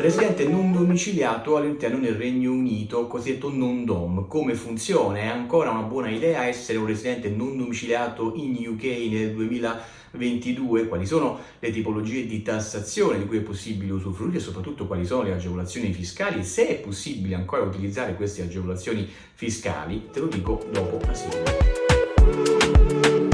Residente non domiciliato all'interno del Regno Unito, cosiddetto non-dom. Come funziona? È ancora una buona idea essere un residente non domiciliato in UK nel 2022? Quali sono le tipologie di tassazione di cui è possibile usufruire e soprattutto quali sono le agevolazioni fiscali? Se è possibile ancora utilizzare queste agevolazioni fiscali, te lo dico dopo la sigla.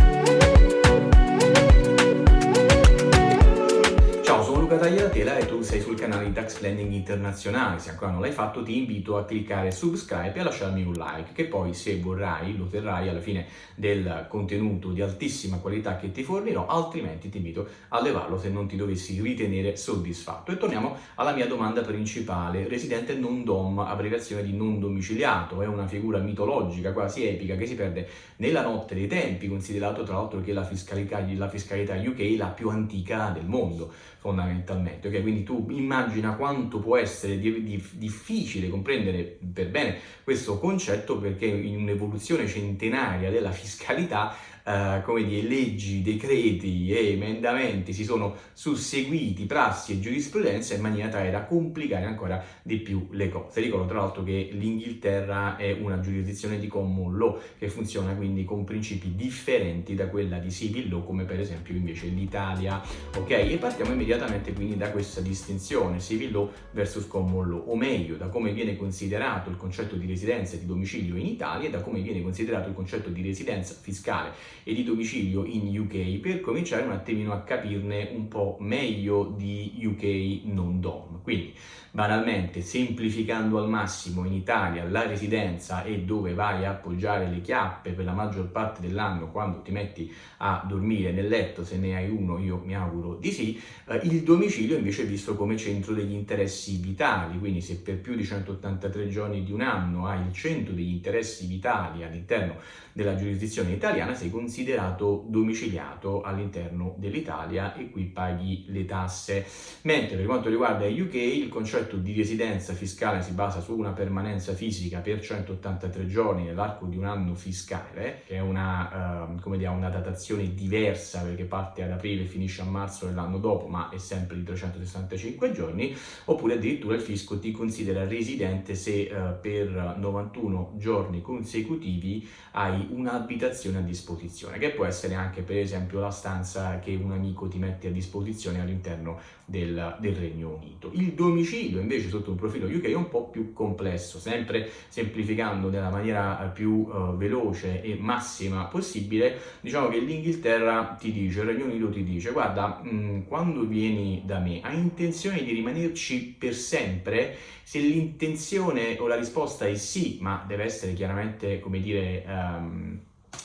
Tagliatela e tu sei sul canale di Tax Planning Internazionale. Se ancora non l'hai fatto ti invito a cliccare subscribe e a lasciarmi un like che poi se vorrai lo terrai alla fine del contenuto di altissima qualità che ti fornirò, altrimenti ti invito a levarlo se non ti dovessi ritenere soddisfatto. E torniamo alla mia domanda principale. Residente non dom, abbreviazione di non domiciliato, è una figura mitologica, quasi epica, che si perde nella notte dei tempi, considerato tra l'altro che la fiscalità, la fiscalità UK è la più antica del mondo, fondamentalmente fondamentalmente, ok? Quindi tu immagina quanto può essere di, di, difficile comprendere per bene questo concetto perché in un'evoluzione centenaria della fiscalità eh, come dire, leggi, decreti e emendamenti si sono susseguiti, prassi e giurisprudenza in maniera tale da complicare ancora di più le cose. Ricordo tra l'altro che l'Inghilterra è una giurisdizione di common law che funziona quindi con principi differenti da quella di civil law come per esempio invece l'Italia, ok? E partiamo immediatamente quindi da questa distinzione civil law versus common law, o meglio da come viene considerato il concetto di residenza e di domicilio in Italia e da come viene considerato il concetto di residenza fiscale e di domicilio in UK per cominciare un attimino a capirne un po' meglio di UK non DOM. Quindi banalmente semplificando al massimo in Italia la residenza è dove vai a appoggiare le chiappe per la maggior parte dell'anno quando ti metti a dormire nel letto se ne hai uno io mi auguro di sì eh, il domicilio invece è visto come centro degli interessi vitali quindi se per più di 183 giorni di un anno hai il centro degli interessi vitali all'interno della giurisdizione italiana sei considerato domiciliato all'interno dell'Italia e qui paghi le tasse. Mentre per quanto riguarda il UK il concetto di residenza fiscale si basa su una permanenza fisica per 183 giorni nell'arco di un anno fiscale, che è una, uh, dire, una, datazione diversa perché parte ad aprile e finisce a marzo dell'anno dopo, ma è sempre di 365 giorni, oppure addirittura il fisco ti considera residente se uh, per 91 giorni consecutivi hai un'abitazione a disposizione, che può essere anche per esempio la stanza che un amico ti mette a disposizione all'interno del, del Regno Unito. Il domicilio invece sotto un profilo UK è un po' più complesso, sempre semplificando nella maniera più uh, veloce e massima possibile, diciamo che l'Inghilterra ti dice, il Regno Unito ti dice, guarda, mh, mm, quando vieni da me hai intenzione di rimanerci per sempre? Se l'intenzione o la risposta è sì, ma deve essere chiaramente, come dire... Um,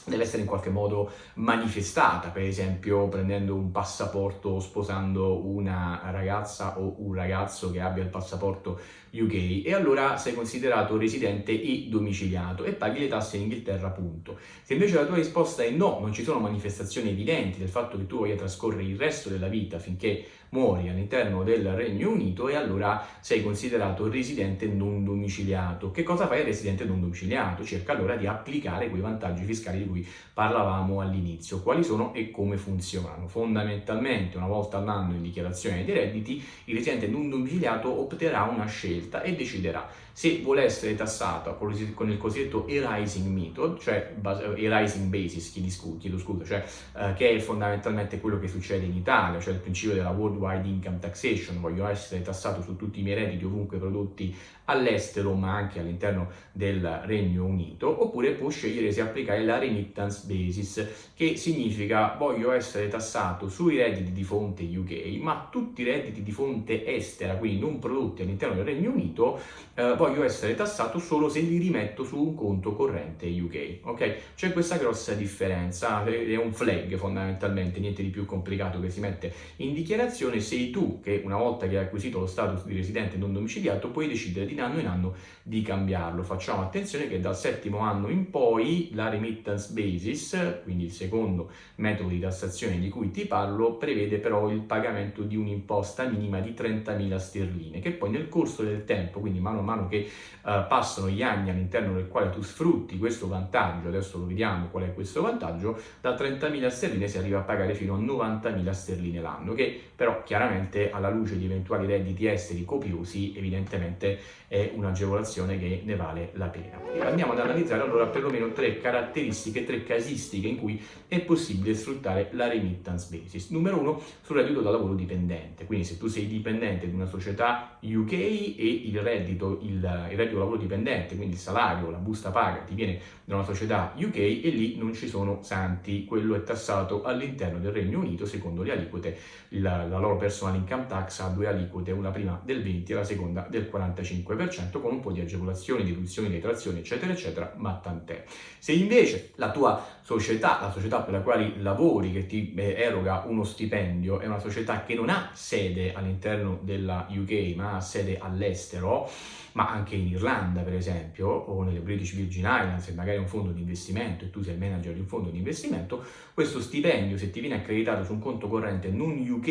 deve essere in qualche modo manifestata, per esempio prendendo un passaporto, sposando una ragazza o un ragazzo che abbia il passaporto UK e allora sei considerato residente e domiciliato e paghi le tasse in Inghilterra, punto. Se invece la tua risposta è no, non ci sono manifestazioni evidenti del fatto che tu voglia trascorrere il resto della vita finché muori all'interno del Regno Unito e allora sei considerato residente non domiciliato. Che cosa fa il residente non domiciliato? Cerca allora di applicare quei vantaggi fiscali di cui parlavamo all'inizio. Quali sono e come funzionano? Fondamentalmente una volta all'anno in dichiarazione dei redditi il residente non domiciliato opterà una scelta e deciderà se vuole essere tassato con il cosiddetto arising method, cioè arising basis, chiedo scusa, cioè, eh, che è fondamentalmente quello che succede in Italia, cioè il principio della worldwide income taxation, voglio essere tassato su tutti i miei redditi ovunque prodotti all'estero ma anche all'interno del Regno Unito, oppure può scegliere se applicare la remittance basis, che significa voglio essere tassato sui redditi di fonte UK, ma tutti i redditi di fonte estera, quindi non prodotti all'interno del Regno Unito, eh, voglio essere tassato solo se li rimetto su un conto corrente UK, ok? C'è questa grossa differenza, è un flag fondamentalmente, niente di più complicato che si mette in dichiarazione, sei tu che una volta che hai acquisito lo status di residente non domiciliato puoi decidere di anno in anno di cambiarlo. Facciamo attenzione che dal settimo anno in poi la remittance basis, quindi il secondo metodo di tassazione di cui ti parlo, prevede però il pagamento di un'imposta minima di 30.000 sterline, che poi nel corso del tempo, quindi mano a mano che uh, passano gli anni all'interno del quale tu sfrutti questo vantaggio, adesso lo vediamo qual è questo vantaggio, da 30.000 sterline si arriva a pagare fino a 90.000 sterline l'anno, che però chiaramente alla luce di eventuali redditi esteri copiosi evidentemente è un'agevolazione che ne vale la pena. Andiamo ad analizzare allora perlomeno tre caratteristiche, tre casistiche in cui è possibile sfruttare la remittance basis. Numero uno, sul reddito da lavoro dipendente, quindi se tu sei dipendente di una società UK e il reddito, il, il reddito da lavoro dipendente, quindi il salario, la busta paga ti viene da una società UK e lì non ci sono santi, quello è tassato all'interno del Regno Unito secondo le aliquote, la, la loro personal income tax ha due aliquote, una prima del 20 e la seconda del 45%, con un po' di agevolazioni, deduzioni, detrazioni, eccetera, eccetera, ma tant'è. Se invece la tua società, la società per la quale lavori, che ti eh, eroga uno stipendio, è una società che non ha sede all'interno della UK, ma ha sede all'estero, ma anche in Irlanda per esempio, o nelle British Virgin Islands, se magari è un fondo di investimento e tu sei il manager di un fondo di investimento, questo stipendio se ti viene accreditato su un conto corrente non UK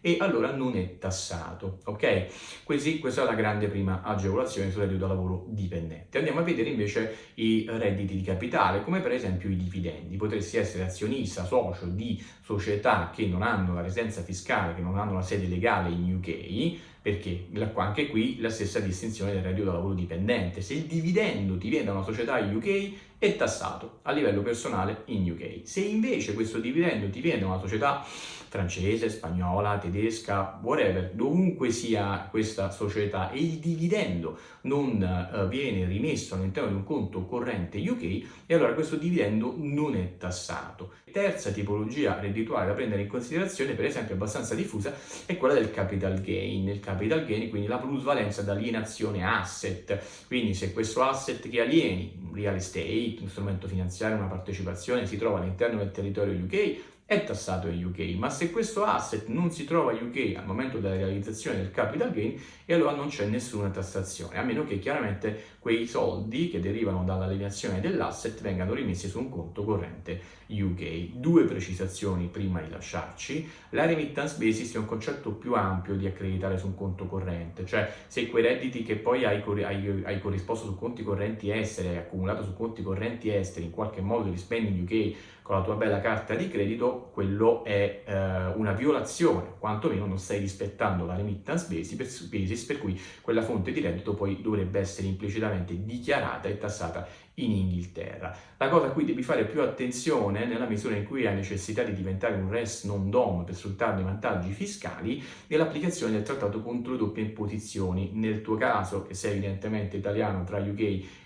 e allora non è tassato, ok? Quindi questa è la grande prima agevolazione sul reddito da lavoro dipendente. Andiamo a vedere invece i redditi di capitale, come per esempio i dividendi. Potresti essere azionista, socio di società che non hanno la residenza fiscale, che non hanno la sede legale in UK, perché anche qui la stessa distinzione del reddito da lavoro dipendente. Se il dividendo ti viene da una società UK è tassato a livello personale in UK. Se invece questo dividendo ti viene da una società francese, spagnola, tedesca, whatever, dovunque sia questa società e il dividendo non uh, viene rimesso all'interno di un conto corrente UK e allora questo dividendo non è tassato. Terza tipologia reddituale da prendere in considerazione, per esempio abbastanza diffusa, è quella del capital gain. Il capital gain, quindi la plusvalenza d'alienazione asset, quindi se questo asset che alieni, real estate, un strumento finanziario, una partecipazione, si trova all'interno del territorio UK, è tassato in UK, ma se questo asset non si trova in UK al momento della realizzazione del capital gain, e allora non c'è nessuna tassazione, a meno che chiaramente quei soldi che derivano dall'alienazione dell'asset vengano rimessi su un conto corrente UK. Due precisazioni prima di lasciarci. La remittance basis è un concetto più ampio di accreditare su un conto corrente, cioè se quei redditi che poi hai, hai, hai corrisposto su conti correnti esteri, hai accumulato su conti correnti esteri, in qualche modo li spendi in UK con la tua bella carta di credito, quello è eh, una violazione, quantomeno non stai rispettando la remittance basis, per cui quella fonte di reddito poi dovrebbe essere implicitamente dichiarata e tassata in Inghilterra. La cosa a cui devi fare più attenzione nella misura in cui hai necessità di diventare un res non dom per sfruttare i vantaggi fiscali è l'applicazione del trattato contro le doppie imposizioni. Nel tuo caso, che sei evidentemente italiano tra UK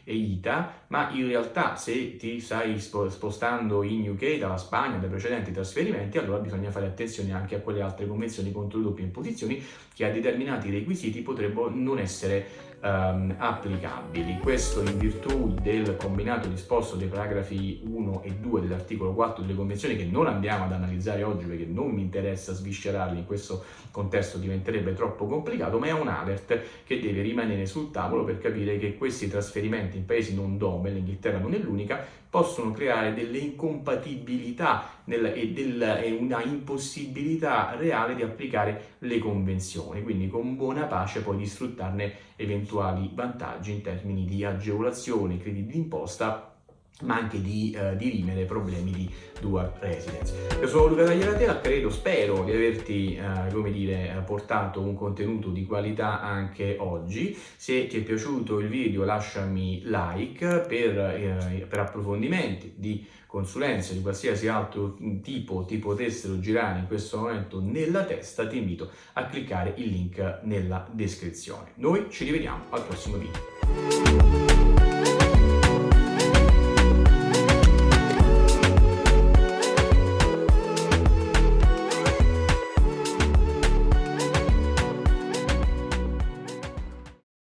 e ITA, ma in realtà se ti stai spostando in UK dalla Spagna, dai precedenti trasferimenti, allora bisogna fare attenzione anche a quelle altre convenzioni contro le doppie imposizioni che a determinati requisiti potrebbero non essere um, applicabili. Questo in virtù del combinato disposto dei paragrafi 1 e 2 dell'articolo 4 delle convenzioni che non andiamo ad analizzare oggi perché non mi interessa sviscerarli in questo contesto diventerebbe troppo complicato, ma è un alert che deve rimanere sul tavolo per capire che questi trasferimenti in paesi non dome, l'Inghilterra non è l'unica, possono creare delle incompatibilità nel, e, del, e, una impossibilità reale di applicare le convenzioni, quindi con buona pace poi di sfruttarne eventuali vantaggi in termini di agevolazione, crediti d'imposta ma anche di eh, dirimere problemi di dual residence. Io sono Luca Tagliaratela, credo, spero di averti, eh, come dire, portato un contenuto di qualità anche oggi. Se ti è piaciuto il video lasciami like per, eh, per approfondimenti di consulenze di qualsiasi altro tipo ti potessero girare in questo momento nella testa, ti invito a cliccare il link nella descrizione. Noi ci rivediamo al prossimo video.